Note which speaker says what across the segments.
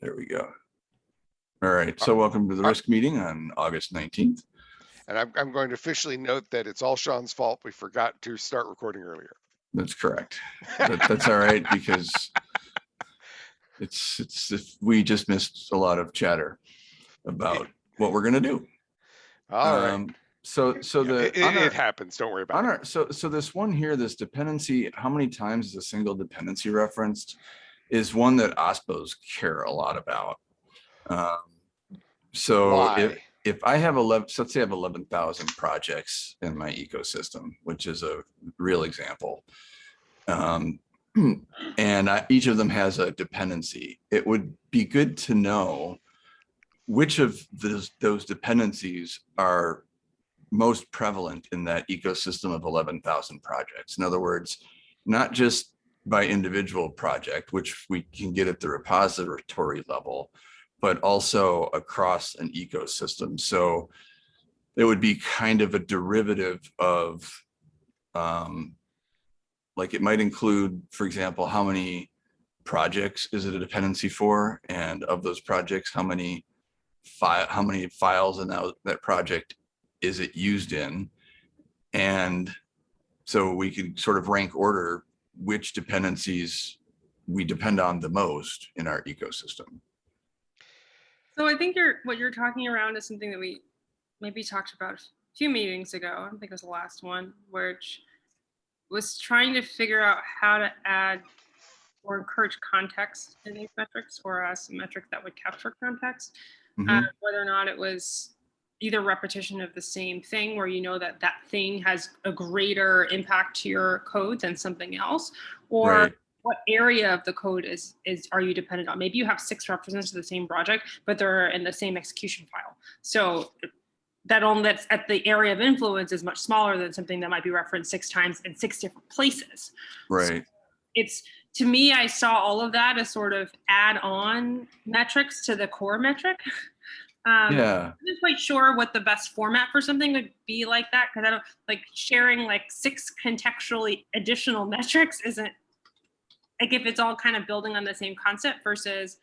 Speaker 1: There we go. All right, so welcome to the risk meeting on August 19th.
Speaker 2: And I'm, I'm going to officially note that it's all Sean's fault. We forgot to start recording earlier.
Speaker 1: That's correct. That- That's all right because it's, it's, if we just missed a lot of chatter about what we're gonna do.
Speaker 2: All right.
Speaker 1: Um, So, so the.
Speaker 2: It, it-
Speaker 1: our-
Speaker 2: it happens. Don't worry about it.
Speaker 1: our, so, so this one here, this dependency, how many times is a single dependency referenced? Is one that OSPOs care a lot about. Um, So if, if I have eleven, so let's say I have eleven thousand projects in my ecosystem, which is a real example. Um, and I, each of them has a dependency. It would be good to know which of those, those dependencies are most prevalent in that ecosystem of eleven thousand projects. In other words, not just by individual project, which we can get at the repository level, but also across an ecosystem. So it would be kind of a derivative of, um, like it might include, for example, how many projects is it a dependency for? And of those projects, how many file, how many files in that, that project is it used in? And so we could sort of rank order which dependencies we depend on the most in our ecosystem.
Speaker 3: So I think you're, what you're talking around is something that we maybe talked about a few meetings ago. I think it was the last one, which was trying to figure out how to add or encourage context in these metrics or as a metric that would capture context.
Speaker 1: Mhm.
Speaker 3: uh, whether or not it was either repetition of the same thing where you know that that thing has a greater impact to your code than something else? Or
Speaker 1: Right.
Speaker 3: what area of the code is is are you dependent on? Maybe you have six references to the same project but they're in the same execution file. So that only that's at the area of influence is much smaller than something that might be referenced six times in six different places.
Speaker 1: Right.
Speaker 3: it's to me i saw all of that as sort of add on metrics to the core metric um,
Speaker 1: Yeah.
Speaker 3: I'm not quite sure what the best format for something would be like that because I don't like sharing like six contextually additional metrics isn't like if it's all kind of building on the same concept versus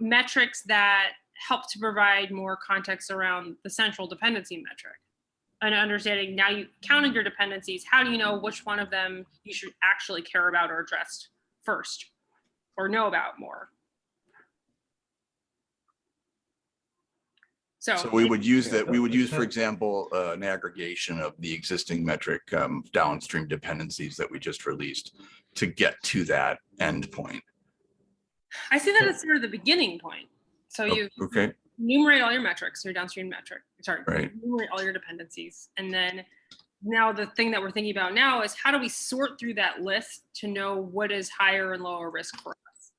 Speaker 3: metrics that help to provide more context around the central dependency metric and understanding now you counted your dependencies how do you know which one of them you should actually care about or address first or know about more so,
Speaker 1: So we would use that, we would use, for example, uh, an aggregation of the existing metric um, downstream dependencies that we just released to get to that endpoint.
Speaker 3: I see that as sort of the beginning point. So
Speaker 1: Oh,
Speaker 3: you
Speaker 1: Okay,
Speaker 3: enumerate all your metrics, your downstream metric, sorry,
Speaker 1: Right.
Speaker 3: enumerate all your dependencies. And then now the thing that we're thinking about now is how do we sort through that list to know what is higher and lower risk for us?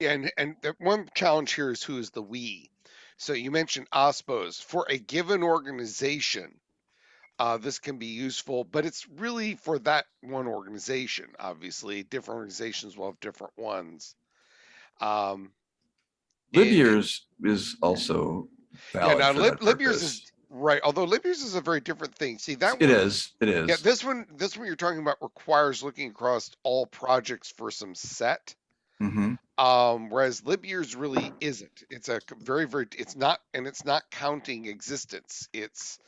Speaker 2: And, and the one challenge here is who is the we? So you mentioned OSPOs. For a given organization, uh, this can be useful, but it's really for that one organization. Obviously, different organizations will have different ones. Um, it-
Speaker 1: is also
Speaker 2: Yeah, now Lib,
Speaker 1: that
Speaker 2: Libyears is right. Although Libyears is a very different thing. See that
Speaker 1: It
Speaker 2: one,
Speaker 1: is, it
Speaker 2: Yeah, this one, this one you're talking about requires looking across all projects for some set.
Speaker 1: Mhm.
Speaker 2: Um, whereas Libyears really isn't. It's a very, very, it's not, and it's not counting existence. It's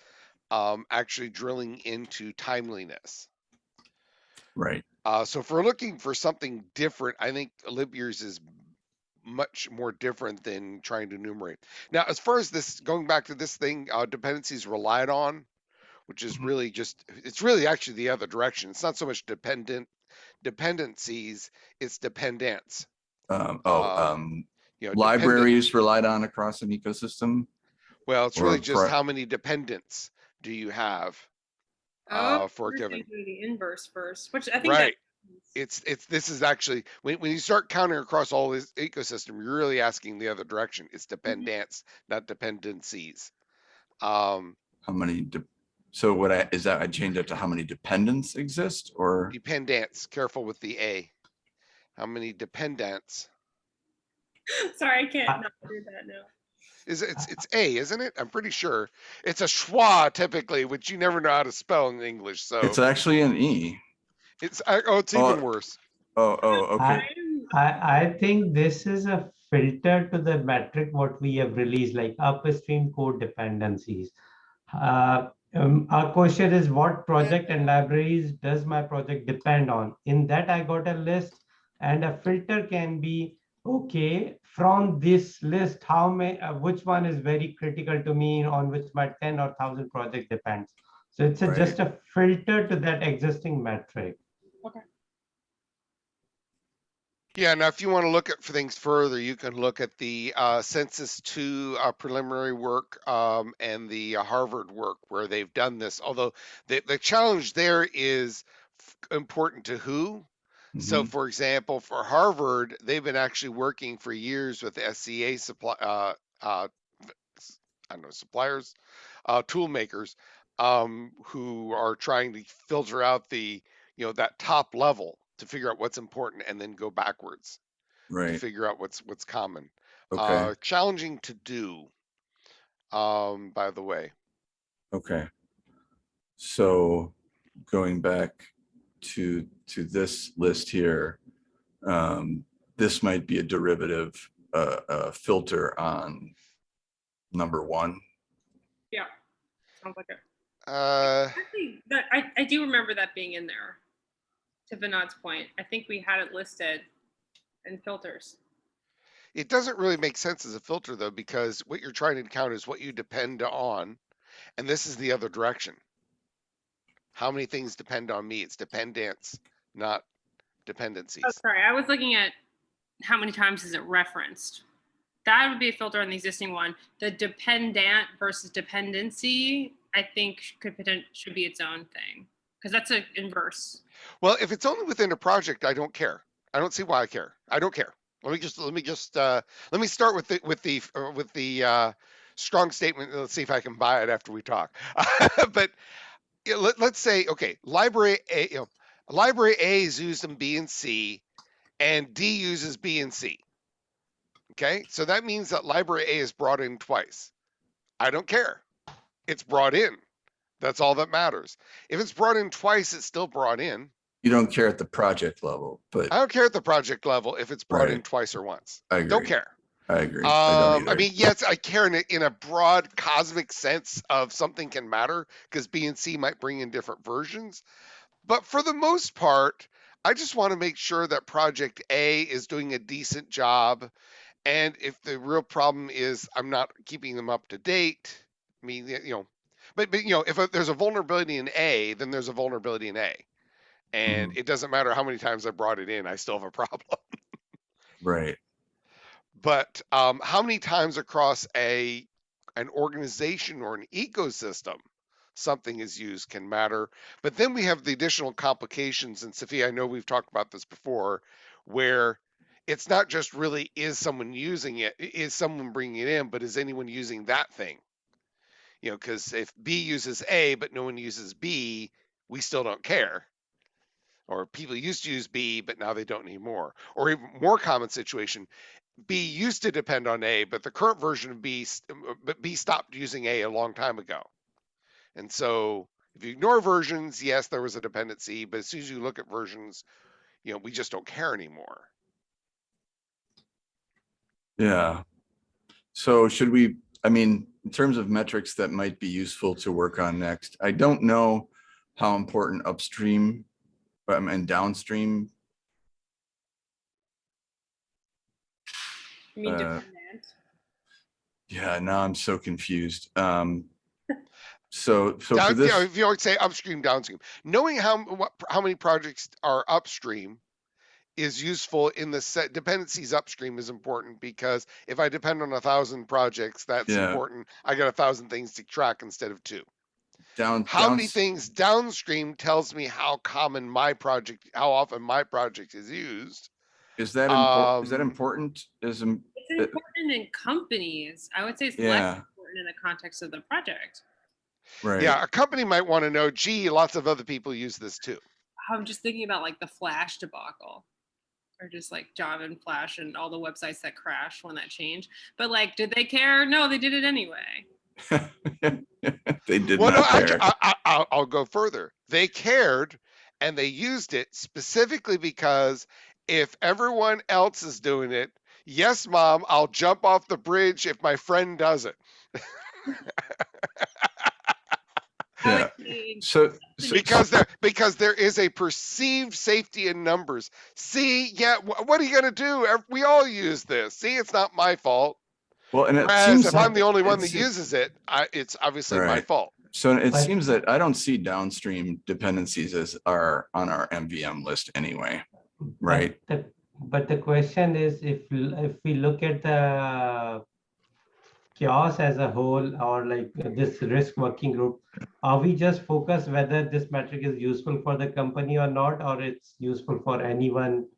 Speaker 2: um, actually drilling into timeliness.
Speaker 1: Right,
Speaker 2: Uh, so if we're looking for something different, I think Libyears is much more different than trying to enumerate. Now, as far as this, going back to this thing, uh, dependencies relied on, which is
Speaker 1: Mhm.
Speaker 2: really just, it's really actually the other direction. It's not so much dependent dependencies, it's dependence.
Speaker 1: Um, oh,
Speaker 2: Uh,
Speaker 1: um,
Speaker 2: You know, dependent-
Speaker 1: libraries relied on across an ecosystem.
Speaker 2: Well, it's really just how many dependents do you have?
Speaker 3: Oh,
Speaker 2: Uh, for a
Speaker 3: we're
Speaker 2: given-
Speaker 3: thinking The inverse first, which I think that
Speaker 2: Right. It's, it's, this is actually, when, when you start counting across all this ecosystem, you're really asking the other direction. It's dependence, not dependencies. Um,
Speaker 1: How many, de- so what I, is that I changed it to how many dependents exist or?
Speaker 2: dependence, careful with the A. How many dependents?
Speaker 3: sorry, I can't not do that now.
Speaker 2: Is it- it's it's A, isn't it? I'm pretty sure. It's a schwa typically, which you never know how to spell in English. So
Speaker 1: It's actually an E.
Speaker 2: it's oh, it's
Speaker 1: Oh,
Speaker 2: even worse.
Speaker 1: Oh, oh, okay.
Speaker 3: I'm,
Speaker 4: I, I think this is a filter to the metric what we have released, like upstream code dependencies. Uh, um, our question is what project and libraries does my project depend on? In that, I got a list and a filter can be, okay, from this list, how may, uh, which one is very critical to me on which my 10 or 1000 project depends. So it's a,
Speaker 1: Right.
Speaker 4: just a filter to that existing metric. Okay.
Speaker 2: Yeah, now if you want to look at things further, you can look at the uh, Census 2 uh, preliminary work um, and the uh, Harvard work where they've done this. Although the, the challenge there is important to who. So,
Speaker 1: Mhm.
Speaker 2: for example, for Harvard, they've been actually working for years with SCA supply, uh, uh, I don't know, suppliers, uh, tool makers, um, who are trying to filter out the, you know, that top level to figure out what's important and then go backwards to figure out what's what's common.
Speaker 1: okay,
Speaker 2: Uh, challenging to do, um, by the way.
Speaker 1: okay. So going back to, to this list here, um, this might be a derivative, uh, uh, filter on number one.
Speaker 3: Yeah, sounds like it.
Speaker 2: Uh,
Speaker 3: Actually, that, I, I do remember that being in there. To Vinod's point, I think we had it listed in filters.
Speaker 2: It doesn't really make sense as a filter though, because what you're trying to count is what you depend on, and this is the other direction. How many things depend on me? It's dependence, not dependencies.
Speaker 3: Oh, sorry, I was looking at how many times is it referenced. That would be a filter on the existing one. The dependent versus dependency, I think could should be its own thing. Because that's a inverse.
Speaker 2: Well, if it's only within a project, I don't care. I don't see why I care. I don't care. Let me just let me just uh, let me start with the with the uh, with the uh, strong statement. Let's see if I can buy it after we talk. but yeah, let, let's say okay, library A, you know, library A is used in B and C, and D uses B and C. Okay, so that means that library A is brought in twice. I don't care. It's brought in. That's all that matters. If it's brought in twice, it's still brought in.
Speaker 1: You don't care at the project level, but
Speaker 2: I don't care at the project level if it's brought in twice or once.
Speaker 1: I agree.
Speaker 2: Don't care.
Speaker 1: I agree. I
Speaker 2: Um, I
Speaker 1: either.
Speaker 2: mean, yes, I care in a, in a broad cosmic sense of something can matter because B and C might bring in different versions. But for the most part, I just want to make sure that project A is doing a decent job. And if the real problem is I'm not keeping them up to date, I mean, you know, but, but you know, if a, there's a vulnerability in A, then there's a vulnerability in A. And it doesn't matter how many times I brought it in, I still have a problem.
Speaker 1: Right,
Speaker 2: but um, how many times across a an organization or an ecosystem something is used can matter but then we have the additional complications and sophia i know we've talked about this before where it's not just really is someone using it, is someone bringing it in but is anyone using that thing? You know because if b uses a but no one uses b we still don't care. Or people used to use b but now they don't anymore. Or even more common situation B used to depend on A, but the current version of B, uh, but B stopped using A a long time ago. And so if you ignore versions, yes, there was a dependency, but as soon as you look at versions, you know, we just don't care anymore.
Speaker 1: yeah. So should we, I mean, in terms of metrics that might be useful to work on next, I don't know how important upstream um, and downstream
Speaker 3: You mean
Speaker 1: Uh. Yeah, now I'm so confused. Um, so, so for
Speaker 2: Down, you
Speaker 1: this,
Speaker 2: know, if you always say upstream, downstream, knowing how what, how many projects are upstream is useful in the set dependencies upstream is important because if I depend on a thousand projects, that's
Speaker 1: Yeah.
Speaker 2: important. I got a thousand things to track instead of two.
Speaker 1: down,
Speaker 2: how many things downstream tells me how common my project how often my project is used
Speaker 1: is that, impor- is that
Speaker 2: um,
Speaker 1: important? Is,
Speaker 3: It's important in companies. I would say it's less important in the context of the project.
Speaker 1: right.
Speaker 2: yeah a company might want to know gee lots of other people use this too
Speaker 3: I'm just thinking about like the Flash debacle, or just like Java and Flash and all the websites that crashed when that changed. But like, did they care? No, they did it anyway.
Speaker 1: They did
Speaker 2: well no
Speaker 1: not
Speaker 2: I,
Speaker 1: care.
Speaker 2: I, I, I'll, I'll go further they cared and they used it specifically because if everyone else is doing it, yes, mom, I'll jump off the bridge if my friend does it.
Speaker 1: Yeah. So, so
Speaker 2: because there because there is a perceived safety in numbers. See, yeah, wh- what are you gonna do? We all use this. See, it's not my fault.
Speaker 1: well, and it
Speaker 2: Whereas
Speaker 1: seems
Speaker 2: if
Speaker 1: like-
Speaker 2: I'm the only one that
Speaker 1: seems-
Speaker 2: uses it, I, it's obviously my fault.
Speaker 1: So it seems that I don't see downstream dependencies as are on our MVM list anyway.
Speaker 4: But
Speaker 1: Right.
Speaker 4: the- But the question is, if, if we look at the CHAOSS as a whole, or like this risk working group, are we just focused whether this metric is useful for the company or not, or it's useful for anyone?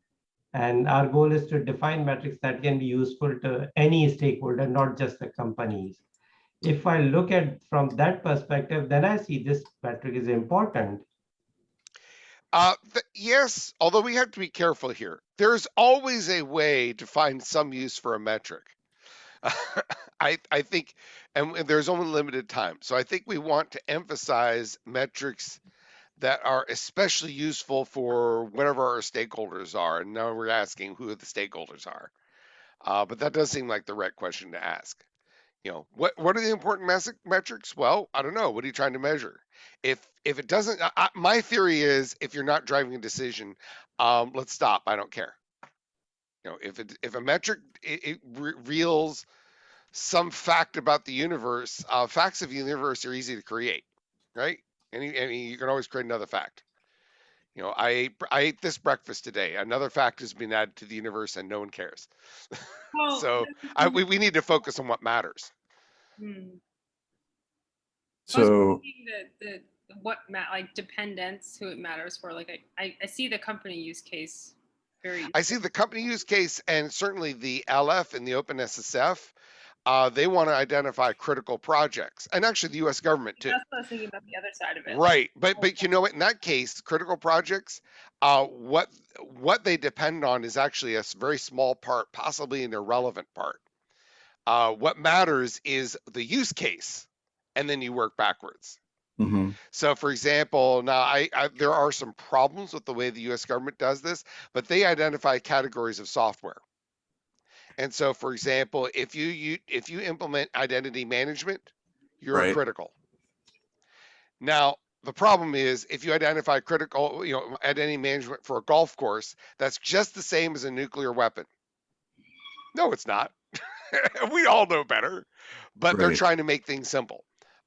Speaker 4: And our goal is to define metrics that can be useful to any stakeholder, not just the companies. If I look at from that perspective, then I see this metric is important.
Speaker 2: Uh, yes, although we have to be careful here. There's always a way to find some use for a metric. I I think, and there's only limited time. So I think we want to emphasize metrics that are especially useful for whatever our stakeholders are. And now we're asking who the stakeholders are. Uh, but that does seem like the right question to ask. You know, what what are the important metrics? Well, I don't know. What are you trying to measure? If if it doesn't, I, my theory is if you're not driving a decision, um, let's stop. I don't care. You know, if it if a metric it, it re- reveals some fact about the universe, uh, facts of the universe are easy to create, right? Any, mean, you can always create another fact. You know, I ate, I ate this breakfast today. Another fact has been added to the universe, and no one cares.
Speaker 3: Well,
Speaker 2: So I, we, we need to focus on what matters.
Speaker 3: Hmm.
Speaker 1: So,
Speaker 3: thinking The, the, what ma, like dependence, who it matters for, like I, I, I see the company use case very.
Speaker 2: I see the company use case and certainly the LF and the OpenSSF. Uh, they want to identify critical projects, and actually the U.S. government too.
Speaker 3: That's what I was thinking about the other side of it.
Speaker 2: Right, but but you know what? In that case, critical projects, uh, what what they depend on is actually a very small part, possibly an irrelevant part. Uh, what matters is the use case, and then you work backwards.
Speaker 1: mhm,
Speaker 2: So, for example, now I, I there are some problems with the way the U.S. government does this, but they identify categories of software. And so, for example, if you, you if you implement identity management, you're
Speaker 1: Right.
Speaker 2: critical. Now, the problem is if you identify critical, you know, identity management for a golf course, that's just the same as a nuclear weapon. No, it's not. we all know better, but they're trying to make things simple.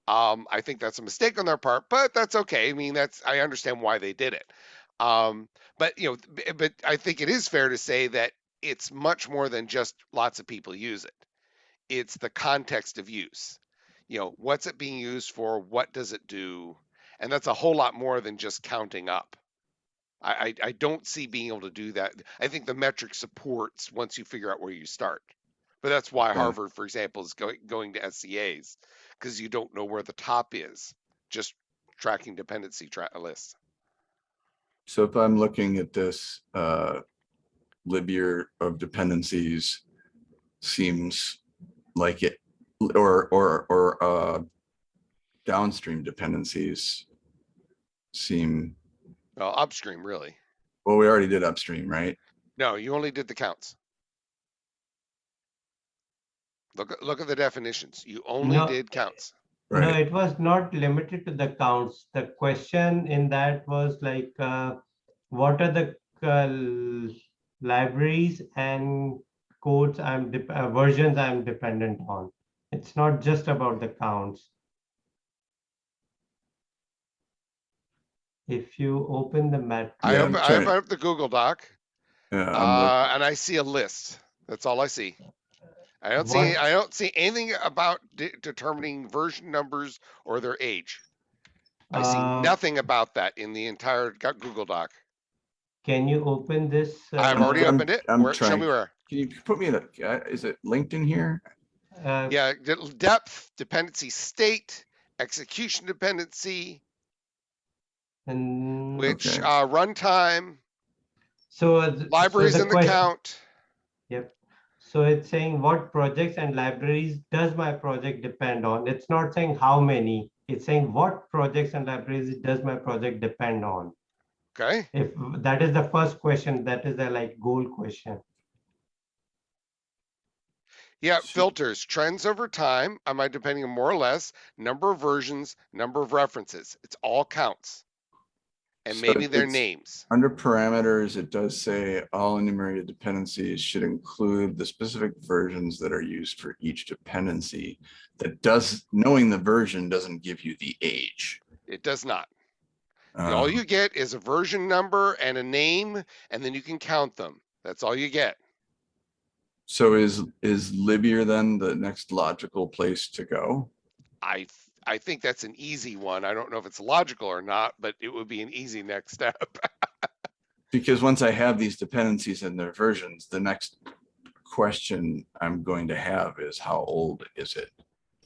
Speaker 2: Um, I think that's a mistake on their part, but that's okay. I mean, that's I understand why they did it. Um, but you know, but I think it is fair to say that it's much more than just lots of people use it. It's the context of use. You know, what's it being used for? What does it do? And that's a whole lot more than just counting up. I, I, I don't see being able to do that. I think the metric supports once you figure out where you start. But that's why
Speaker 1: Yeah.
Speaker 2: Harvard, for example, is going going to SCAs because you don't know where the top is. Just tracking dependency tra- lists.
Speaker 1: so if I'm looking at this, uh, Libyear of dependencies seems like it, or, or, or, uh, downstream dependencies seem,
Speaker 2: Well, upstream, really.
Speaker 1: well, we already did upstream, right?
Speaker 2: No, you only did the counts. Look at look at the definitions. You only
Speaker 4: No.
Speaker 2: did counts.
Speaker 4: No, it was not limited to the counts. The question in that was like, uh, what are the uh, libraries and codes I'm uh, versions I'm dependent on? It's not just about the counts. If you open the mat.
Speaker 2: I
Speaker 1: Yeah,
Speaker 2: open,
Speaker 1: I'm
Speaker 2: open up the Google Doc
Speaker 1: yeah,
Speaker 2: uh, and I see a list. That's all I see. I don't see I don't see anything about de- determining version numbers or their age. I see
Speaker 4: Uh,
Speaker 2: nothing about that in the entire Google Doc.
Speaker 4: Can you open this?
Speaker 2: I've
Speaker 4: uh,
Speaker 2: already
Speaker 1: I'm-
Speaker 2: opened it.
Speaker 1: I'm
Speaker 2: Where, show me where.
Speaker 1: can you put me in a, uh, is it linked in here?
Speaker 4: uh,
Speaker 2: Yeah, de- depth, dependency state, execution dependency,
Speaker 4: And
Speaker 2: which
Speaker 1: Okay.
Speaker 2: uh, runtime,
Speaker 4: so. uh, th- so
Speaker 2: libraries in the
Speaker 4: question-
Speaker 2: count.
Speaker 4: Yep. So it's saying what projects and libraries does my project depend on? It's not saying how many. It's saying what projects and libraries does my project depend on?
Speaker 2: Okay.
Speaker 4: If that is the first question, that is the like goal question.
Speaker 2: Yeah, filters, trends over time. Am I depending on more or less number of versions, number of references? It's all counts. And
Speaker 1: So
Speaker 2: maybe their
Speaker 1: it's-
Speaker 2: names.
Speaker 1: Under parameters, it does say all enumerated dependencies should include the specific versions that are used for each dependency. That does, knowing the version doesn't give you the age.
Speaker 2: It does not. all
Speaker 1: Um,
Speaker 2: you get is a version number and a name, and then you can count them. That's all you get.
Speaker 1: So is, is Libyear then the next logical place to go?
Speaker 2: I I think that's an easy one. I don't know if it's logical or not, but it would be an easy next step.
Speaker 1: Because once I have these dependencies and their versions, the next question I'm going to have is how old is it?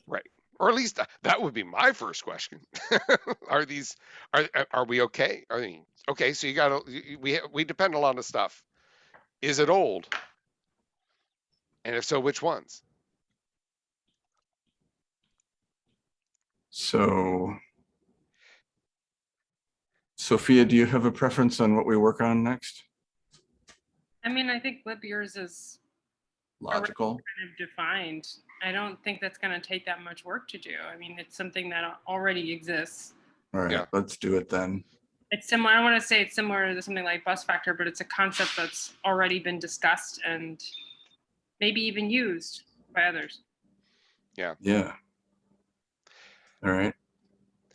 Speaker 1: Right.
Speaker 2: Or at least uh, that would be my first question. are these are are- are we okay? I mean, okay, so you got to we we depend a lot of stuff. Is it old? And if so, which ones?
Speaker 1: So Sophia, do you have a preference on what we work on next?
Speaker 3: I mean, I think lib years is
Speaker 1: Logical?
Speaker 3: kind of defined. I don't think that's gonna take that much work to do. I mean, it's something that already exists.
Speaker 1: All right, Yeah. let's do it then.
Speaker 3: It's similar, I wanna say it's similar to something like bus factor, but it's a concept that's already been discussed and maybe even used by others.
Speaker 1: Yeah. Yeah. All right,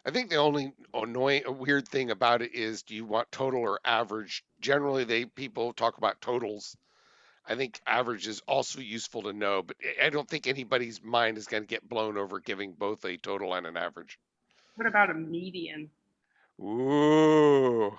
Speaker 2: I think the only annoying, uh, weird thing about it is, do you want total or average? Generally, they people talk about totals. I think average is also useful to know, but I- I don't think anybody's mind is going to get blown over giving both a total and an average.
Speaker 3: What about a median?
Speaker 2: Ooh.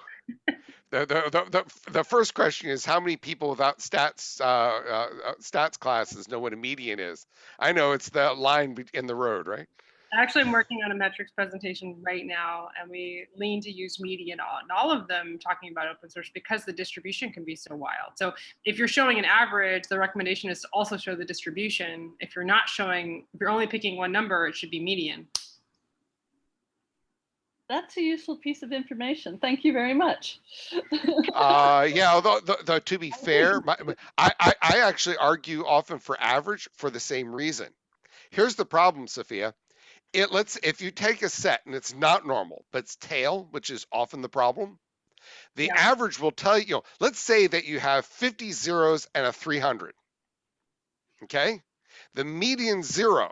Speaker 2: The, the, the, the, the first question is how many people without stats uh, uh, uh, stats classes know what a median is? I know it's the line in the road, right?
Speaker 3: Actually, I'm working on a metrics presentation right now, and we lean to use median on all of them talking about open source because the distribution can be so wild. So if you're showing an average, the recommendation is to also show the distribution. If you're not showing, if you're only picking one number, it should be median.
Speaker 5: That's a useful piece of information. Thank you very much.
Speaker 2: Uh, yeah, although, though, though, to be fair, my, my- I, I, I actually argue often for average for the same reason. Here's the problem, Sophia. It lets if you take a set and it's not normal, but it's tail, which is often the problem. The
Speaker 3: Yeah.
Speaker 2: average will tell you, you know, let's say that you have 50 zeros and a 300. Okay. The median zero.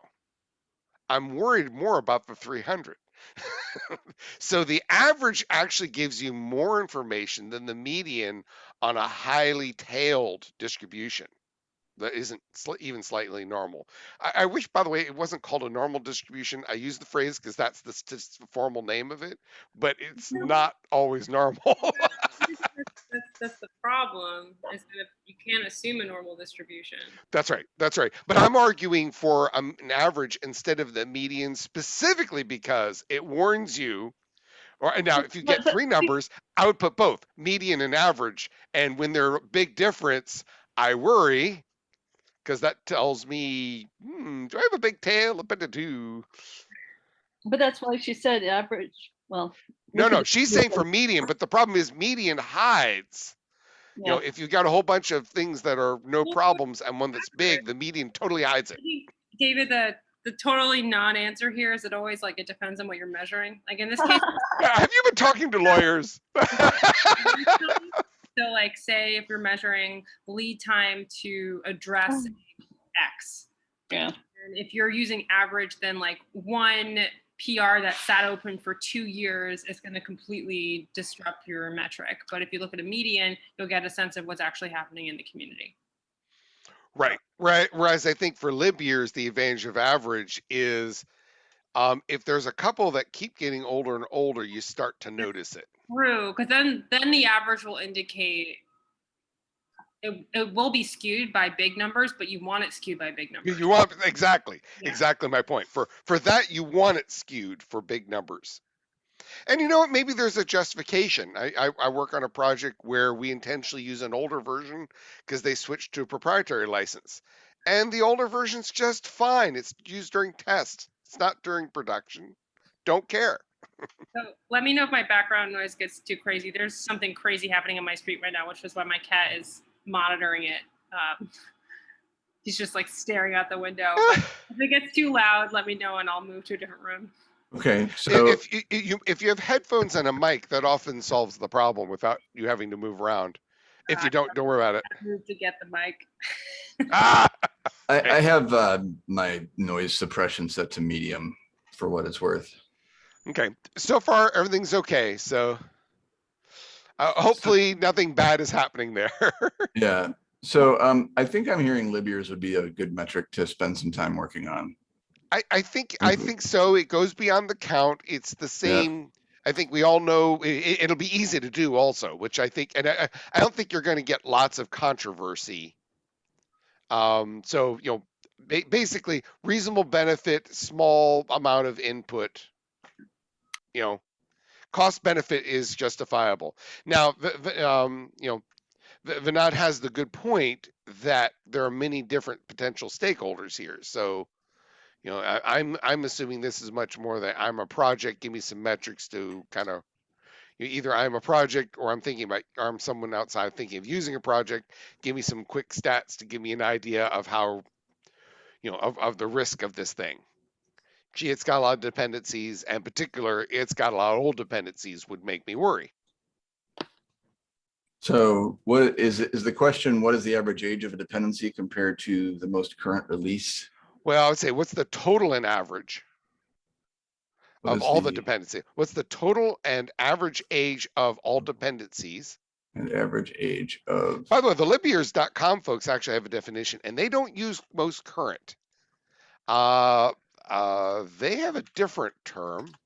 Speaker 2: I'm worried more about the 300. so the average actually gives you more information than the median on a highly tailed distribution that isn't sli- even slightly normal. I, I wish, by the way, it wasn't called a normal distribution. I use the phrase because that's the formal name of it, but it's
Speaker 3: No.
Speaker 2: not always normal.
Speaker 3: That's, that's the problem is that you can't assume a normal distribution.
Speaker 2: That's right. That's right. But I'm arguing for um, an average instead of the median specifically because it warns you. Or now, if you get three numbers, I would put both median and average. And when they're a big difference, I worry because that tells me, hmm, do I have a big tail? a bit I do.
Speaker 5: But that's why she said average, well.
Speaker 2: No, no, she's saying for median, but the problem is median hides. You know, if you've got a whole bunch of things that are no problems and one that's big, the median totally hides it.
Speaker 3: David, the, the totally non-answer here is it always like it depends on what you're measuring. Like in this case,
Speaker 2: Have you been talking to lawyers?
Speaker 3: So like say if you're measuring lead time to address X.
Speaker 5: Yeah.
Speaker 3: And if you're using average, then like one PR that sat open for two years is going to completely disrupt your metric. But if you look at a median, you'll get a sense of what's actually happening in the community.
Speaker 2: Right, right. Whereas I think for lib years, the advantage of average is um, if there's a couple that keep getting older and older, you start to notice it.
Speaker 3: True, because then then the average will indicate it, it will be skewed by big numbers, but you want it skewed by big numbers.
Speaker 2: you want exactly,
Speaker 3: Yeah.
Speaker 2: exactly my point. For for that, you want it skewed for big numbers. And you know what? Maybe there's a justification. I, I, I work on a project where we intentionally use an older version because they switched to a proprietary license. And the older version's just fine. It's used during tests. It's not during production. Don't care.
Speaker 3: So let me know if my background noise gets too crazy. There's something crazy happening in my street right now, which is why my cat is monitoring it. Um, he's just like staring out the window. But if it gets too loud, let me know and I'll move to a different room.
Speaker 1: Okay, so,
Speaker 2: If you, you, if you have headphones and a mic, that often solves the problem without you having to move around. If you don't, don't worry about it.
Speaker 3: Move to get the mic.
Speaker 2: Ah!
Speaker 1: I, I have uh, my noise suppression set to medium for what it's worth.
Speaker 2: Okay, so far everything's okay, so uh, hopefully nothing bad is happening there.
Speaker 1: Yeah, so um, I think I'm hearing lib years would be a good metric to spend some time working on.
Speaker 2: I, I think, I
Speaker 1: Mhm.
Speaker 2: think so. It goes beyond the count. It's the same. I think we all know it, it'll be easy to do also, which I think, and I, I- don't think you're going to get lots of controversy. Um, so, you know, ba- basically reasonable benefit, small amount of input, you know, cost benefit is justifiable. Now, v- um, you know, Vinod has the good point that there are many different potential stakeholders here. So, you know, I, I'm I'm assuming this is much more that I'm a project. Give me some metrics to kind of you know, either I'm a project or I'm thinking about or I'm someone outside thinking of using a project. Give me some quick stats to give me an idea of how, you know, of, of the risk of this thing. Gee, it's got a lot of dependencies, and particular, it's got a lot of old dependencies would make me worry.
Speaker 1: So what is, is the question, what is the average age of a dependency compared to the most current release?
Speaker 2: Well, I would say, what's the total and average?
Speaker 1: What
Speaker 2: of all the dependency. What's the total and average age of all dependencies?
Speaker 1: And average age of,
Speaker 2: By the way, the libyears.com folks actually have a definition and they don't use most current. Uh, uh, they have a different term.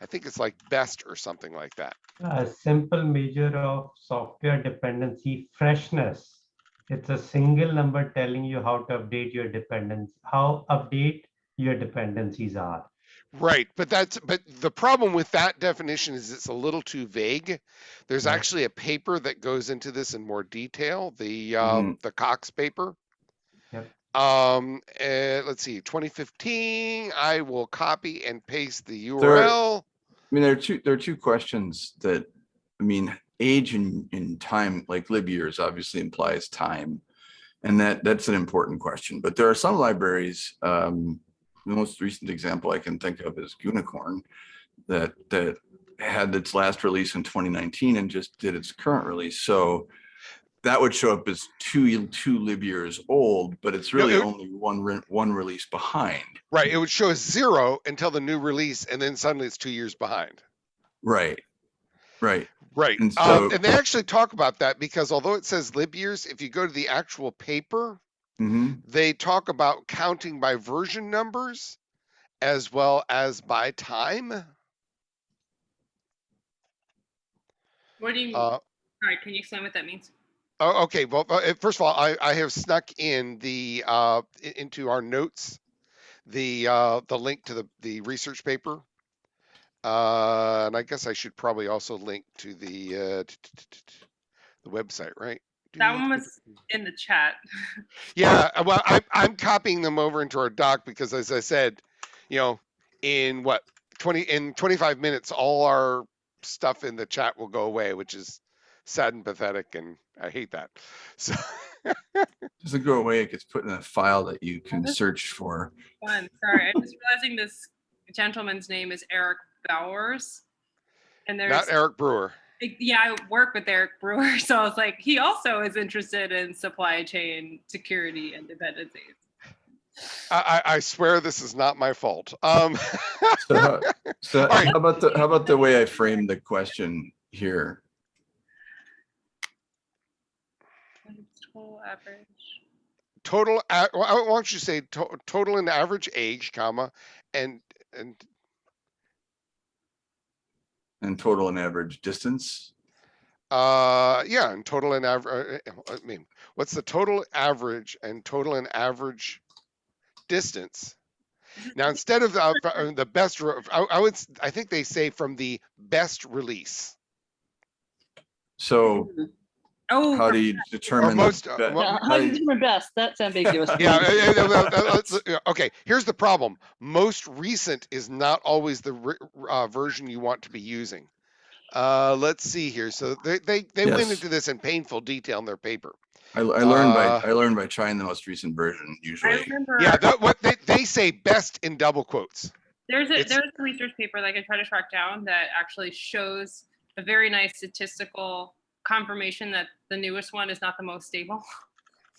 Speaker 2: I think it's like best or something like that.
Speaker 4: A simple measure of software dependency freshness. It's a single number telling you how to update your dependence, how update your dependencies are.
Speaker 2: Right, but that's but the problem with that definition is it's a little too vague. There's actually a paper that goes into this in more detail, the uh,
Speaker 1: Mhm.
Speaker 2: the Cox paper. Um, and let's see, 2015. I will copy and paste the
Speaker 1: There-
Speaker 2: URL.
Speaker 1: I mean, there are two, there are two questions that, I mean, age and, in time, like lib years obviously implies time. And that, that's an important question, but there are some libraries, um, the most recent example I can think of is Unicorn that, that had its last release in 2019 and just did its current release. So that would show up as two, two lib years old, but it's really
Speaker 2: it-
Speaker 1: only one, re- one release behind.
Speaker 2: Right, it would show as zero until the new release, and then suddenly it's two years behind.
Speaker 1: Right, right.
Speaker 2: Right,
Speaker 1: And
Speaker 2: um, and they actually talk about that because although it says lib years, if you go to the actual paper,
Speaker 1: hmm
Speaker 2: they talk about counting by version numbers as well as by time.
Speaker 3: What do you mean?
Speaker 2: Uh,
Speaker 3: Sorry, can you explain what that means?
Speaker 2: Oh, okay. Well, uh, first of all, I, I have snuck in the uh, into our notes the uh, the link to the the research paper, uh, and I guess I should probably also link to the uh, the website, right?
Speaker 3: That one was in the chat.
Speaker 2: Yeah, uh, well, I'm I'm copying them over into our doc because, as I said, you know, in what twenty in twenty five minutes, all our stuff in the chat will go away, which is sad and pathetic, and I hate that. So,
Speaker 1: Doesn't go away, it gets put in a file that you can
Speaker 3: that's-
Speaker 1: search for.
Speaker 3: Fun. Sorry, I'm just realizing this gentleman's name is Eric Bouwers. And there's,
Speaker 2: not Eric Brewer.
Speaker 3: yeah, I work with Eric Brewer. So I was like, he also is interested in supply chain security and dependencies.
Speaker 2: I, I, I swear this is not my fault. Um,
Speaker 1: So, how- so
Speaker 2: right.
Speaker 1: how about the, how about the way I framed the question here?
Speaker 3: Average.
Speaker 2: total. well, I- Why don't you say to, total and average age, comma, and and
Speaker 1: And total and average distance?
Speaker 2: Uh, yeah, and total and average, I mean, what's the total average and total and average distance? Now, instead of the, uh, the best, I, I would, I think they say from the best release.
Speaker 1: So,
Speaker 3: Oh,
Speaker 1: how do you determine?
Speaker 2: most, uh,
Speaker 1: be-
Speaker 2: well,
Speaker 5: Yeah,
Speaker 1: how
Speaker 5: how
Speaker 1: do
Speaker 5: you
Speaker 1: you-
Speaker 5: determine best, that's ambiguous.
Speaker 2: Yeah, well, let's- okay, here's the problem. Most recent is not always the ri- uh, version you want to be using. Uh, let's see here. So they, they, they went into this in painful detail in their paper.
Speaker 1: I, I learned
Speaker 2: Uh,
Speaker 1: by, I learned by trying the most recent version usually.
Speaker 2: Yeah, that, what they, they say best in double quotes.
Speaker 3: There's a
Speaker 2: It's-
Speaker 3: there's a research paper like I try to track down that actually shows a very nice statistical confirmation that the newest one is not the most stable.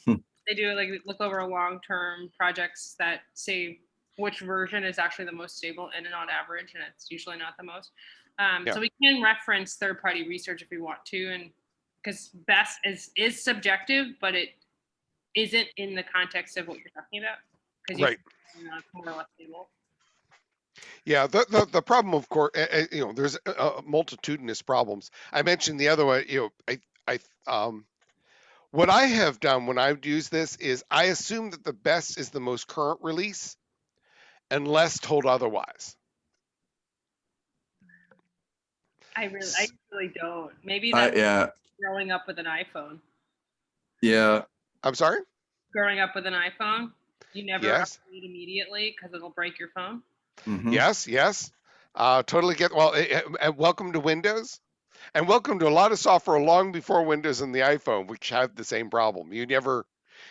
Speaker 1: Hmm.
Speaker 3: They do like look over long-term projects that say which version is actually the most stable in and on average, and it's usually not the most. Um,
Speaker 2: Yeah.
Speaker 3: So we can reference third-party research if we want to, and because best is is subjective, but it isn't in the context of what you're talking about. 'cause you-
Speaker 2: Right.
Speaker 3: you know, it's more or less stable.
Speaker 2: Yeah, the, the, the problem, of course, uh, you know, there's uh, multitudinous problems. I mentioned the other one, you know, I, I, um, what I have done when I've used this is I assume that the best is the most current release unless told otherwise.
Speaker 3: I really, I really don't. Maybe
Speaker 1: I,
Speaker 3: that's
Speaker 1: yeah,
Speaker 3: growing up with an iPhone.
Speaker 1: yeah,
Speaker 2: I'm sorry?
Speaker 3: Growing up with an iPhone, you never
Speaker 2: Yes.
Speaker 3: upgrade immediately because it'll break your phone.
Speaker 1: Mhm.
Speaker 2: Yes, yes. Uh, totally get, well, eh, eh, and welcome to Windows. And welcome to a lot of software long before Windows and the iPhone, which had the same problem. You never,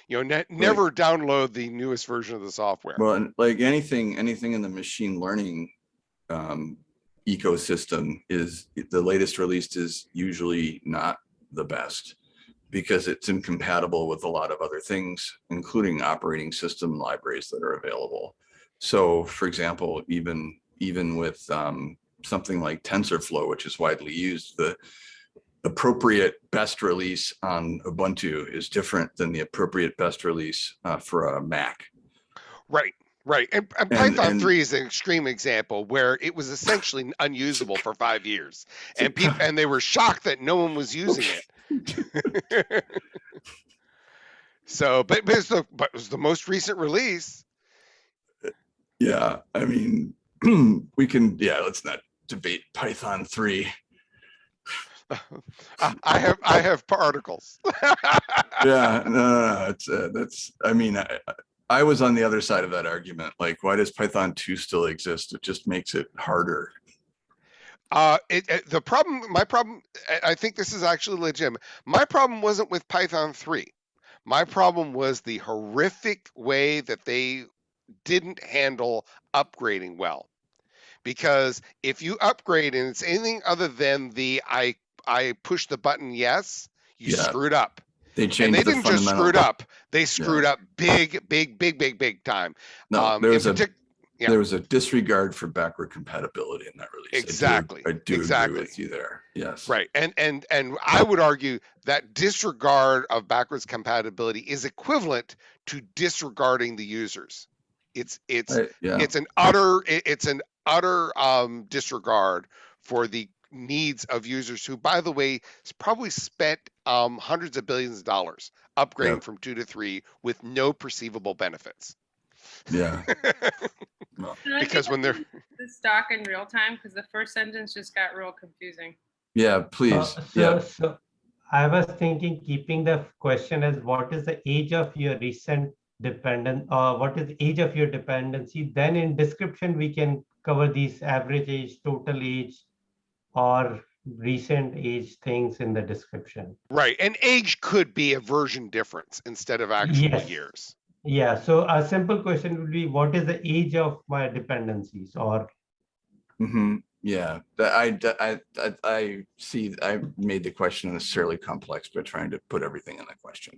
Speaker 2: you know, ne- never download the newest version of the software.
Speaker 1: Well, and like anything, anything in the machine learning um, ecosystem is the latest released is usually not the best because it's incompatible with a lot of other things, including operating system libraries that are available. So for example, even, even with um, something like TensorFlow, which is widely used, the appropriate best release on Ubuntu is different than the appropriate best release uh, for a Mac.
Speaker 2: Right, right. And, and Python
Speaker 1: and-
Speaker 2: 3 is an extreme example where it was essentially unusable for five years. And people and they were shocked that no one was using it. so, but, but, it's the, but it was the most recent release.
Speaker 1: Yeah, I mean, we can, yeah, let's not debate Python three.
Speaker 2: I, I have I have particles.
Speaker 1: Yeah, no, no, no, it's, uh, that's, I mean, I, I- was on the other side of that argument. Like, why does Python two still exist? It just makes it harder.
Speaker 2: Uh, it, it- the problem, my problem, I- I think this is actually legitimate. My problem wasn't with Python 3. My problem was the horrific way that they didn't handle upgrading well. Because if you upgrade and it's anything other than the I I push the button yes, you
Speaker 1: Yeah.
Speaker 2: screwed up.
Speaker 1: They
Speaker 2: And
Speaker 1: changed
Speaker 2: they
Speaker 1: the
Speaker 2: didn't just
Speaker 1: fundamental.
Speaker 2: screw it up; they screwed up big, big, big, big, big time.
Speaker 1: No,
Speaker 2: um,
Speaker 1: there was a,
Speaker 2: yeah.
Speaker 1: there was a disregard for backward compatibility in that release. I do-
Speaker 2: Exactly,
Speaker 1: I do agree
Speaker 2: exactly.
Speaker 1: with you there. Yes.
Speaker 2: Right. And and and I would argue that disregard of backwards compatibility is equivalent to disregarding the users. It's it's
Speaker 1: I- Yeah.
Speaker 2: it's an utter it's an utter um disregard for the needs of users who by the way probably spent um hundreds of billions of dollars upgrading
Speaker 1: Yep.
Speaker 2: from 2 to 3 with no perceivable benefits.
Speaker 1: Yeah.
Speaker 3: And
Speaker 2: because when they're
Speaker 3: The stock in real time because the first sentence just got real confusing.
Speaker 1: Yeah,
Speaker 4: Uh,
Speaker 1: please.
Speaker 4: So,
Speaker 1: Yeah.
Speaker 4: so I was thinking, keeping the question as what is the age of your recent dependent, or what is the age of your dependency? Then in description, we can cover these average age, total age, or recent age things in the description.
Speaker 2: right and age could be a version difference instead of actual
Speaker 4: Yes.
Speaker 2: years.
Speaker 4: Yeah, so a simple question would be, what is the age of my dependencies or mm
Speaker 1: -hmm. yeah, I, I, I, I see, I made the question unnecessarily complex by trying to put everything in the question.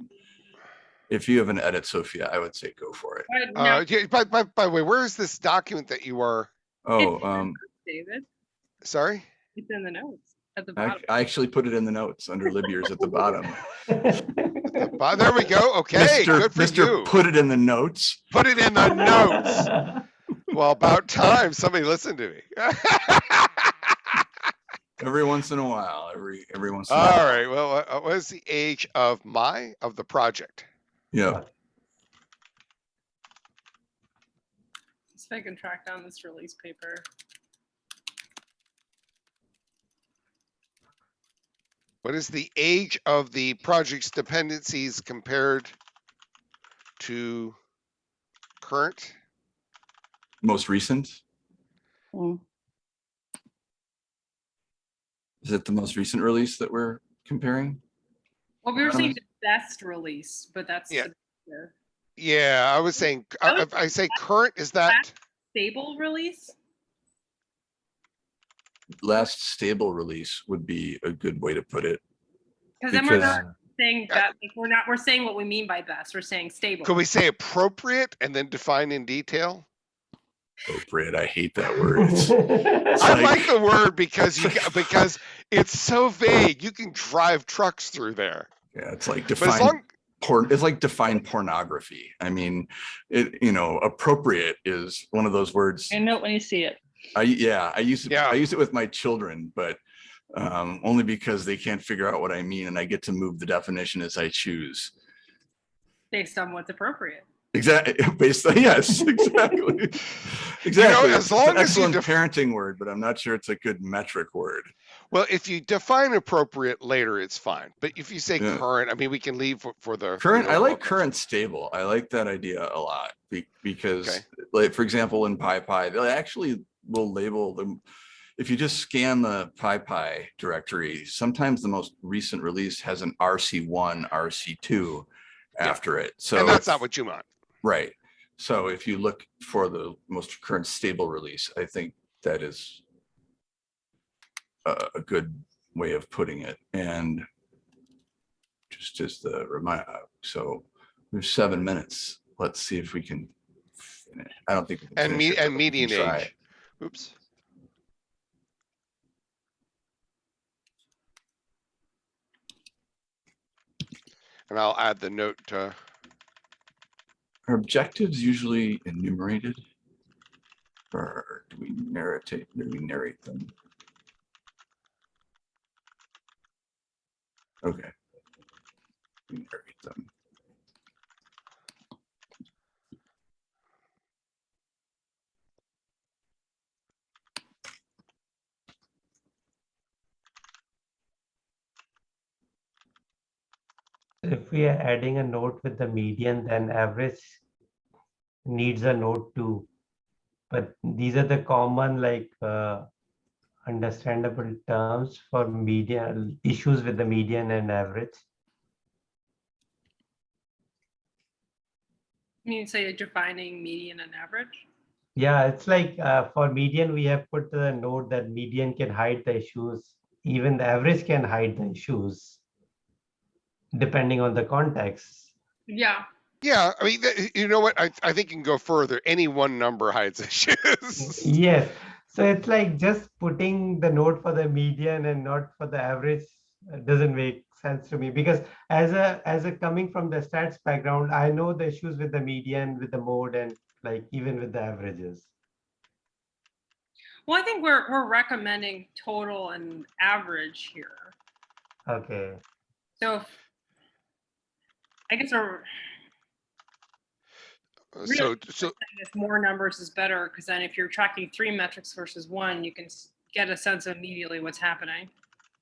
Speaker 1: If you have an edit, Sophia, I would say go for it.
Speaker 3: But now,
Speaker 2: Uh, yeah, by, by, by the way, where is this document that you are?
Speaker 1: Oh, um,
Speaker 3: David,
Speaker 2: Sorry?
Speaker 3: it's in the notes at the
Speaker 1: I,
Speaker 3: bottom.
Speaker 1: I actually put it in the notes under lib years at the bottom.
Speaker 2: There we go. Okay,
Speaker 1: Mr.
Speaker 2: good for
Speaker 1: Mr.
Speaker 2: you.
Speaker 1: Put it in the notes.
Speaker 2: Put it in the notes. Well, about time somebody listened to me.
Speaker 1: Every once in a while, every, every once in a
Speaker 2: All
Speaker 1: while.
Speaker 2: right. Well, uh, what is the age of my of the project?
Speaker 1: Yeah,
Speaker 3: See if I can track down this release paper.
Speaker 2: What is the age of the project's dependencies compared to current?
Speaker 1: Most recent,
Speaker 5: Mm.
Speaker 1: is it the most recent release that we're comparing?
Speaker 3: Well, we were
Speaker 1: Um,
Speaker 3: saying the best release, but that's
Speaker 2: Yeah.
Speaker 3: the
Speaker 2: Yeah, I was saying,
Speaker 3: I
Speaker 2: I, I say current, is that,
Speaker 3: stable release.
Speaker 1: Last stable release would be a good way to put it.
Speaker 3: Because then we're not saying that, like, we're not, we're saying what we mean by best. We're saying stable.
Speaker 2: could we say appropriate and then define in detail?
Speaker 1: Appropriate, I hate that word.
Speaker 2: I
Speaker 1: like-
Speaker 2: like the word because you, because it's so vague. You can drive trucks through there.
Speaker 1: Yeah, it's like define
Speaker 2: long,
Speaker 1: porn, it's like define pornography. I mean, it, you know, appropriate is one of those words.
Speaker 5: I know it when you see it.
Speaker 1: I, yeah, I use it,
Speaker 2: Yeah.
Speaker 1: I use it with my children, but um, only because they can't figure out what I mean and I get to move the definition as I choose.
Speaker 3: Based on what's appropriate.
Speaker 1: Exactly, based on, yes, exactly. Exactly.
Speaker 2: as
Speaker 1: It's
Speaker 2: long
Speaker 1: an
Speaker 2: as
Speaker 1: excellent parenting word, but I'm not sure it's a good metric word.
Speaker 2: well, if you define appropriate later, it's fine. But if you say
Speaker 1: Yeah.
Speaker 2: current, I mean, we can leave for, for the.
Speaker 1: Current, I like current stable. I like that idea a lot because
Speaker 2: Okay.
Speaker 1: like, for example, in PyPI, they actually will label them. If you just scan the PyPI directory, sometimes the most recent release has an RC1, RC2
Speaker 2: Yeah.
Speaker 1: after it. So
Speaker 2: And that's not what you want.
Speaker 1: Right. So if you look for the most current stable release, I think that is a, good way of putting it. And just as the reminder, so there's seven minutes. Let's see if we can finish. I don't think. we can
Speaker 2: And me,
Speaker 1: it,
Speaker 2: and median age. Oops. And I'll add the note to,
Speaker 1: Are objectives usually enumerated? Or do we narrate, do we narrate them? Okay. We narrate them.
Speaker 4: If we are adding a note with the median, then average needs a note too. But these are the common like uh, understandable terms for median issues with the median and average.
Speaker 3: You mean say defining median and average?
Speaker 4: Yeah, it's like uh, for median, we have put the note that median can hide the issues. Even the average can hide the issues depending on the context.
Speaker 3: Yeah.
Speaker 2: yeah, I mean, you know what? I, I think you can go further. Any one number hides issues.
Speaker 4: Yes, so it's like just putting the note for the median and not for the average uh, doesn't make sense to me because as a as a coming from the stats background, I know the issues with the median, with the mode, and like even with the averages.
Speaker 3: Well, I think we're, we're recommending total and average here.
Speaker 4: Okay,
Speaker 3: So if- I guess we're
Speaker 2: uh, So,
Speaker 3: so, if more numbers is better, because then if you're tracking three metrics versus one, you can get a sense of immediately what's happening.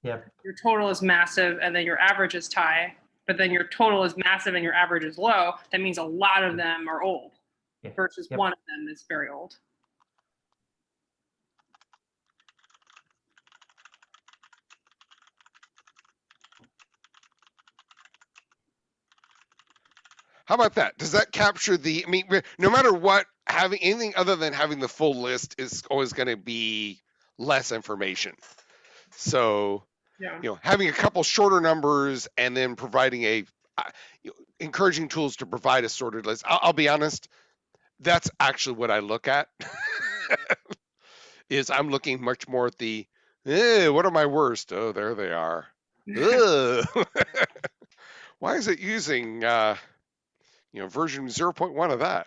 Speaker 4: yep,
Speaker 3: Your total is massive and then your average is high, but then your total is massive and your average is low. That means a lot of them are old
Speaker 4: Yeah.
Speaker 3: versus
Speaker 4: Yep.
Speaker 3: one of them is very old.
Speaker 2: How about that? Does that capture the, I mean, no matter what, having anything other than having the full list is always going to be less information. So,
Speaker 3: Yeah.
Speaker 2: you know, having a couple shorter numbers and then providing a, uh, encouraging tools to provide a sorted list. I'll, I'll be honest, that's actually what I look at. is I'm looking much more at the, eh, what are my worst? Oh, there they are. Why is it using, uh, you know, version 0.1 of that?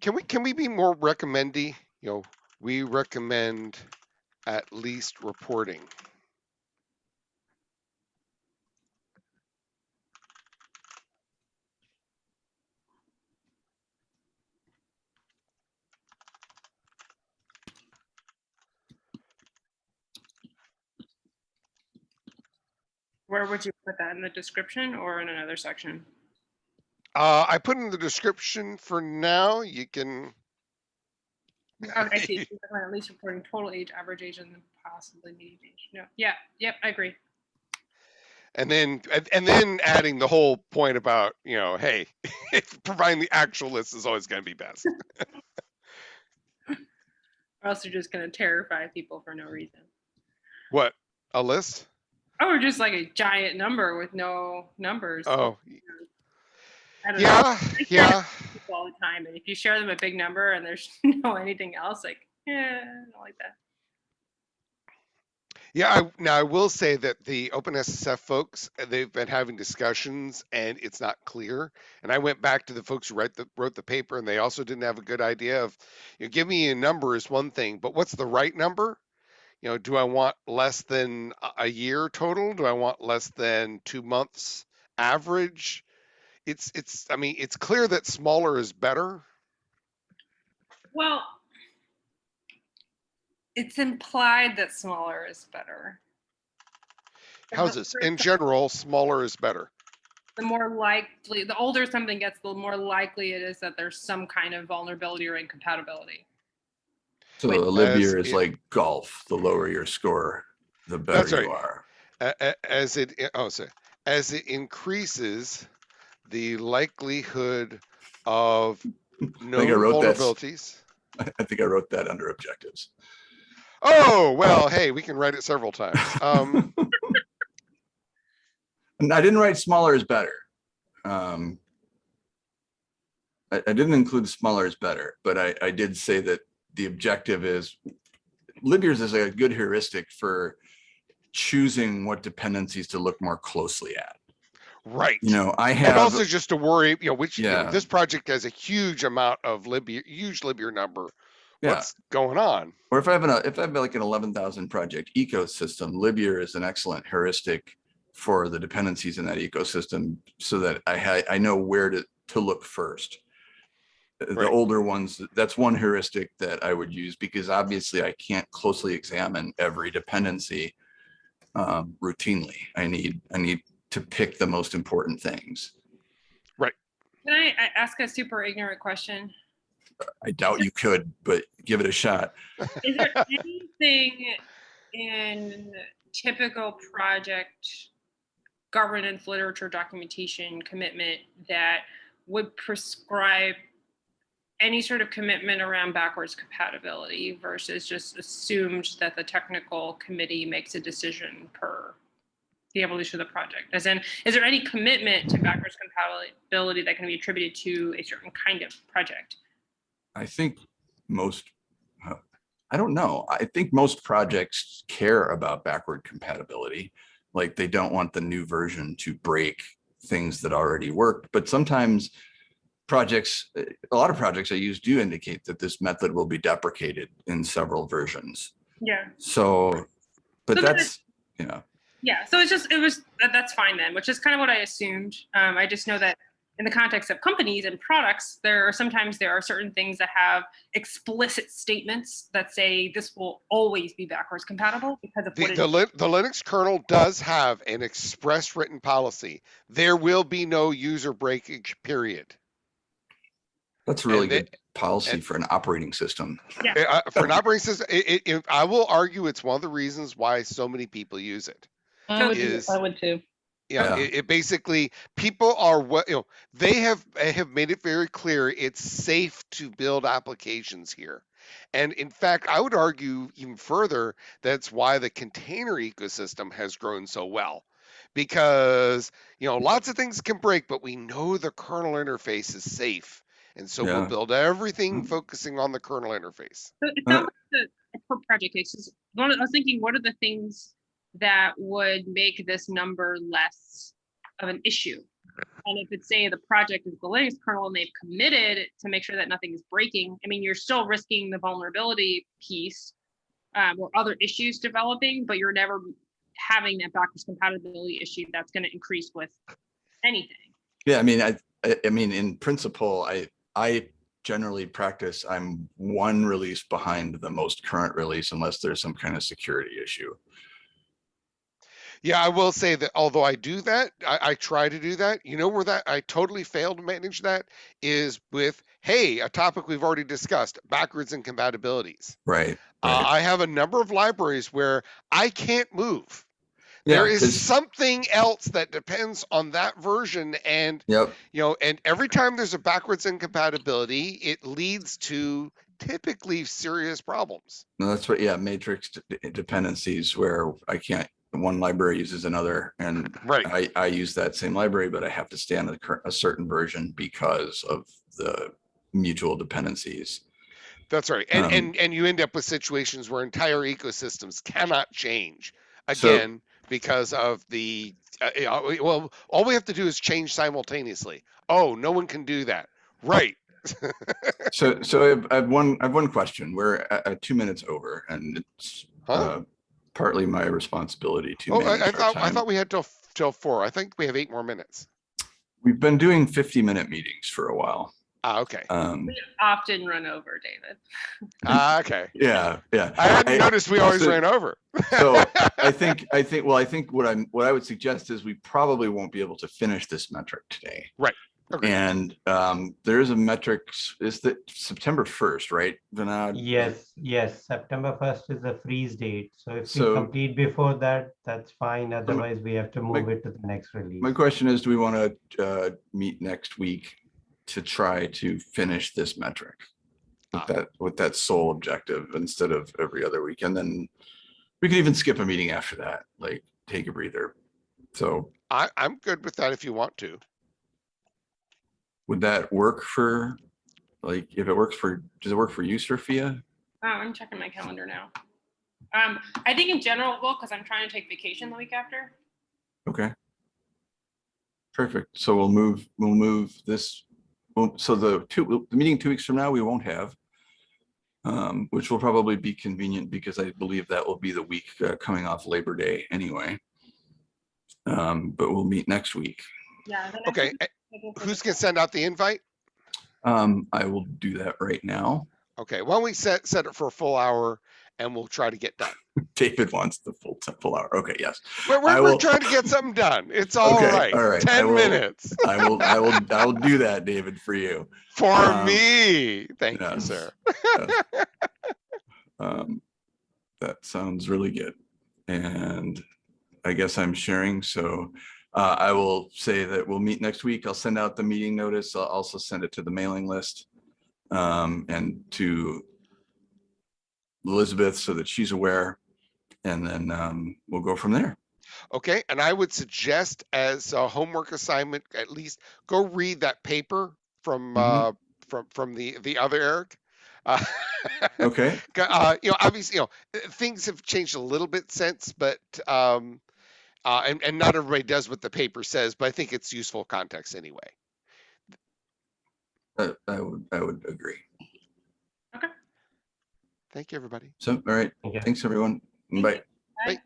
Speaker 2: Can we can we be more recommendy? You know, we recommend at least reporting.
Speaker 3: Where would you put that in the description or in another section?
Speaker 2: Uh, I put in the description for now, you can,
Speaker 3: Oh, I see. At least reporting total age, average age, and possibly median age. No, yeah, yep, I agree.
Speaker 2: and then, and, then adding the whole point about, you know, hey, providing the actual list is always gonna be best.
Speaker 3: Or else you're just gonna terrify people for no reason.
Speaker 2: What, a list?
Speaker 3: Or just like a giant number with no numbers.
Speaker 2: Oh, yeah, yeah.
Speaker 3: all the time, and if you share them a big number and there's no anything else, like, yeah, I don't like that.
Speaker 2: Yeah, I, now I will say that the OpenSSF folks, uh, they've been having discussions and it's not clear. And I went back to the folks who write the, wrote the paper and they also didn't have a good idea of, you know, give me a number is one thing, but what's the right number? You know, do I want less than a- year total? Do I want less than two months average? It's, it's, I mean, it's clear that smaller is better.
Speaker 3: Well, it's implied that smaller is better.
Speaker 2: How's this? In general, smaller is better.
Speaker 3: The more likely, the older something gets, the more likely it is that there's some kind of vulnerability or incompatibility.
Speaker 1: So
Speaker 3: Wait.
Speaker 1: Olivia is
Speaker 2: it-
Speaker 1: like golf. The lower your score, the
Speaker 2: That's
Speaker 1: better you are.
Speaker 2: as it oh sorry as it increases the likelihood of
Speaker 1: I wrote that.
Speaker 2: vulnerabilities
Speaker 1: I think I wrote that under objectives.
Speaker 2: oh well hey we can write it several times um
Speaker 1: I didn't write smaller is better. Um, I, I didn't include smaller is better, but I, I did say that the objective is Libyear's is a good heuristic for choosing what dependencies to look more closely at.
Speaker 2: right.
Speaker 1: You know, I
Speaker 2: and
Speaker 1: have,
Speaker 2: also just to worry you know which you know, this project has a huge amount of libyear huge libyear number.
Speaker 1: Yeah,
Speaker 2: what's going on?
Speaker 1: Or if I have an, if I have like an 11,000 project ecosystem, Libier is an excellent heuristic for the dependencies in that ecosystem so that I I know where to, to look first. The
Speaker 2: Right.
Speaker 1: older ones, that's one heuristic that I would use because obviously I can't closely examine every dependency um, routinely. I need, I need to pick the most important things. Right.
Speaker 3: Can I, I ask a super ignorant question?
Speaker 1: I doubt you could, but give it a shot.
Speaker 3: Is there anything in typical project governance literature documentation commitment that would prescribe any sort of commitment around backwards compatibility versus just assumed that the technical committee makes a decision per the evolution of the project? As in, is there any commitment to backwards compatibility that can be attributed to a certain kind of project?
Speaker 1: I think most, I don't know. I think most projects care about backward compatibility. Like they don't want the new version to break things that already work, but sometimes projects, uh, a lot of projects I use do indicate that this method will be deprecated in several versions.
Speaker 3: Yeah.
Speaker 1: So, but
Speaker 3: So then
Speaker 1: that's, you know,
Speaker 3: Yeah, so it's just it was that, that's fine then, which is kind of what I assumed. Um, I just know that in the context of companies and products, there are sometimes there are certain things that have explicit statements that say this will always be backwards compatible because of
Speaker 2: the,
Speaker 3: what
Speaker 2: the. Lin- the linux kernel does have an express written policy there will be no user breakage period
Speaker 1: that's a really
Speaker 2: And they-
Speaker 1: good policy
Speaker 2: and-
Speaker 1: for an operating system.
Speaker 2: Uh, uh, for an operating system, it, it, it- I will argue it's one of the reasons why so many people use it.
Speaker 5: I would,
Speaker 2: is-
Speaker 5: I would too.
Speaker 2: Yeah,
Speaker 1: Yeah.
Speaker 2: It, it basically people are what you know. They have eh, have made it very clear it's safe to build applications here, and in fact, I would argue even further that's why the container ecosystem has grown so well, because you know lots of things can break, but we know the kernel interface is safe, and so we'll build everything
Speaker 1: Mm.
Speaker 2: focusing on the kernel interface.
Speaker 3: So it's
Speaker 1: Uh,
Speaker 3: not like the a project cases. One, of- I was thinking, what are the things that would make this number less of an issue? And if it's say the project is the Linux kernel and they've committed to make sure that nothing is breaking, I mean, you're still risking the vulnerability piece um, or other issues developing, but you're never having that backwards compatibility issue that's going to increase with anything.
Speaker 1: Yeah, I mean, I, I, I mean, in principle, I, I generally practice, I'm one release behind the most current release unless there's some kind of security issue.
Speaker 2: Yeah, I will say that although I do that, I, I try to do that. You know where that I totally failed to manage that is with, hey, a topic we've already discussed, backwards incompatibilities.
Speaker 1: Right.
Speaker 2: Uh,
Speaker 1: right.
Speaker 2: I have a number of libraries where I can't move.
Speaker 1: Yeah,
Speaker 2: there is something else that depends on that version and
Speaker 1: Yep,
Speaker 2: you know and every time there's a backwards incompatibility it leads to typically serious problems.
Speaker 1: No, that's what, yeah, matrix dependencies where I can't, one library uses another and
Speaker 2: right.
Speaker 1: I, I use that same library, but I have to stay on a, a certain version because of the mutual dependencies.
Speaker 2: that's right and
Speaker 1: Um,
Speaker 2: and and you end up with situations where entire ecosystems cannot change
Speaker 1: So-
Speaker 2: again because of the uh, well all we have to do is change simultaneously oh no one can do that right
Speaker 1: So, so I have, I have one, I have one question. We're at, at two minutes over and it's
Speaker 2: Huh?
Speaker 1: uh, partly my responsibility to
Speaker 2: oh I, I thought i thought we had till till four i think we have eight more minutes
Speaker 1: We've been doing fifty minute meetings for a while.
Speaker 2: Ah okay
Speaker 1: Um,
Speaker 3: Often run over, David.
Speaker 2: ah okay
Speaker 1: yeah, yeah.
Speaker 2: i hadn't noticed we always
Speaker 1: also-
Speaker 2: ran over
Speaker 1: So I think, I think, well, I think what I'm, what I would suggest is we probably won't be able to finish this metric today.
Speaker 2: Agreed.
Speaker 1: And um, there is a metric. is that September first, right? Vinod?
Speaker 4: Yes, yes, September first is the freeze date. So if we complete before that, that's fine. Otherwise, we have to
Speaker 1: my-
Speaker 4: move it to the next release.
Speaker 1: My question is, do we want to uh, meet next week to try to finish this metric? With
Speaker 2: Ah.
Speaker 1: that, with that sole objective instead of every other week, and then we could even skip a meeting after that, like take a breather. So
Speaker 2: I, i'm good with that if you want to
Speaker 1: would that work for, like, if it works for, does it work for you, Sophia?
Speaker 3: Oh, I'm checking my calendar now. Um, I think in general, it will, because I'm trying to take vacation the week after.
Speaker 1: Okay. Perfect. So we'll move, we'll move this, well, so the two, the meeting two weeks from now, we won't have. Um, which will probably be convenient because I believe that will be the week uh, coming off Labor Day anyway. Um, but we'll meet next week.
Speaker 3: Yeah.
Speaker 2: okay
Speaker 3: think-
Speaker 2: eh,
Speaker 3: I think
Speaker 2: who's gonna send out the invite
Speaker 1: Um, I will do that right now.
Speaker 2: okay why don't we set set it for a full hour and we'll try to get done
Speaker 1: David wants the full, full hour. Okay, yes.
Speaker 2: we're, we're,
Speaker 1: I
Speaker 2: we're trying to get something done it's all
Speaker 1: Okay,
Speaker 2: right.
Speaker 1: all right, I
Speaker 2: 10
Speaker 1: will-
Speaker 2: minutes
Speaker 1: I will, I will, I will do that, David, for you.
Speaker 2: for
Speaker 1: Um,
Speaker 2: me thank you
Speaker 1: yes.
Speaker 2: sir
Speaker 1: Um, that sounds really good. And I guess I'm sharing, so uh, I will say that we'll meet next week. I'll send out the meeting notice. I'll also send it to the mailing list um, and to Elizabeth so that she's aware. And then um, we'll go from there.
Speaker 2: Okay, and I would suggest as a homework assignment, at least go read that paper from
Speaker 1: Mhm.
Speaker 2: uh, from from the the other Eric. Uh,
Speaker 1: Okay,
Speaker 2: uh, you know, obviously, you know, things have changed a little bit since, but um, uh, and and not everybody does what the paper says, but I think it's useful context anyway.
Speaker 1: I would, I would agree.
Speaker 2: Thank you, everybody.
Speaker 1: So, all right. Thanks, everyone. Bye. Bye. Bye.